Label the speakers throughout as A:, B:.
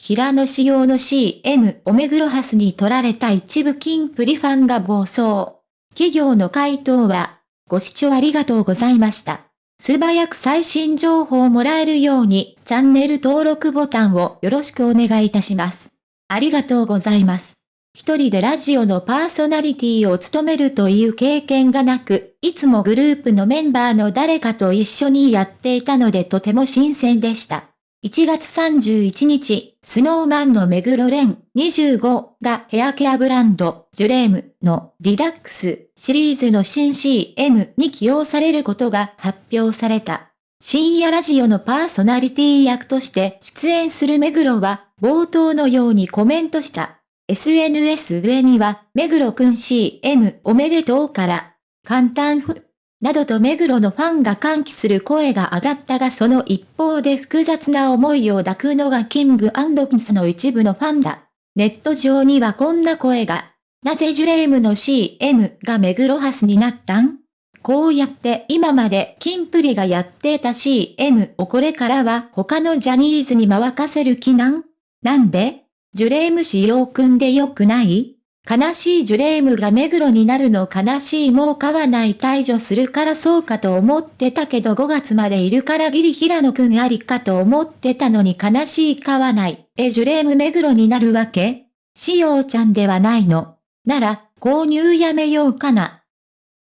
A: 平野仕様の CM お目黒ハスに取られた一部金プリファンが暴走。企業の回答は、ご視聴ありがとうございました。素早く最新情報をもらえるように、チャンネル登録ボタンをよろしくお願いいたします。ありがとうございます。一人でラジオのパーソナリティを務めるという経験がなく、いつもグループのメンバーの誰かと一緒にやっていたのでとても新鮮でした。1月31日、スノーマンの目黒蓮25がヘアケアブランド、ジュレームのリラックスシリーズの新 CM に起用されることが発表された。深夜ラジオのパーソナリティ役として出演する目黒は冒頭のようにコメントした。SNS 上には、目黒くん CM おめでとうから、簡単ふ、などと目黒のファンが歓喜する声が上がったがその一方で複雑な思いを抱くのがキングピスの一部のファンだ。ネット上にはこんな声が。なぜジュレームの CM が目黒ハスになったん？こうやって今までキンプリがやってた CM をこれからは他のジャニーズに任せる気なん？なんで？ジュレーム仕様組んでよくない？悲しいジュレームが目黒になるの悲しいもう買わない退場するからそうかと思ってたけど5月までいるからギリ平野くんありかと思ってたのに悲しい買わない。えジュレーム目黒になるわけ？しおちゃんではないの。なら、購入やめようかな。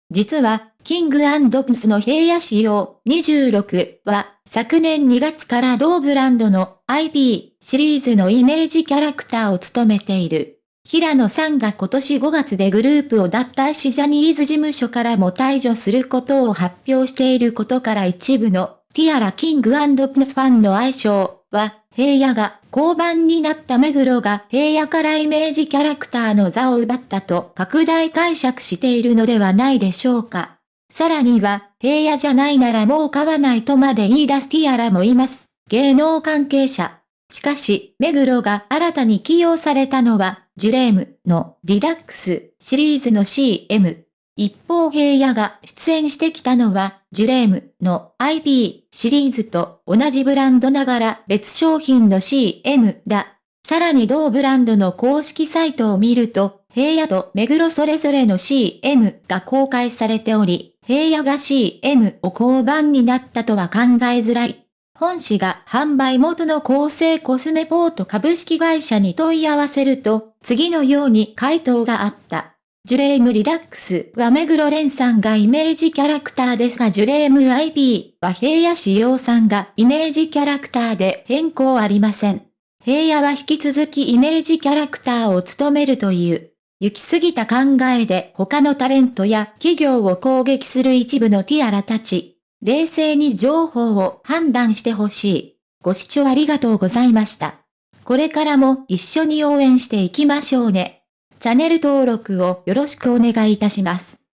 A: 実は、キングプスの平野仕様26は、昨年2月から同ブランドの IP シリーズのイメージキャラクターを務めている。平野さんが今年5月でグループを脱退しジャニーズ事務所からも退場することを発表していることから一部のティアラキングプスファンの愛称は、平野が交番になった目黒が平野からイメージキャラクターの座を奪ったと拡大解釈しているのではないでしょうか。さらには、平野じゃないならもう買わないとまで言い出すティアラもいます。芸能関係者。しかし、目黒が新たに起用されたのは、ジュレームのリラックスシリーズの CM。一方平野が出演してきたのは、ジュレームの IP シリーズと同じブランドながら別商品の CM だ。さらに同ブランドの公式サイトを見ると、平野と目黒それぞれの CM が公開されており、平野が CM を交番になったとは考えづらい。本誌が販売元の厚生コスメポート株式会社に問い合わせると、次のように回答があった。ジュレームリラックスは目黒蓮さんがイメージキャラクターですがジュレーム IP は平野志陽さんがイメージキャラクターで変更ありません。平野は引き続きイメージキャラクターを務めるという。行き過ぎた考えで他のタレントや企業を攻撃する一部のティアラたち。冷静に情報を判断してほしい。ご視聴ありがとうございました。これからも一緒に応援していきましょうね。チャンネル登録をよろしくお願いいたします。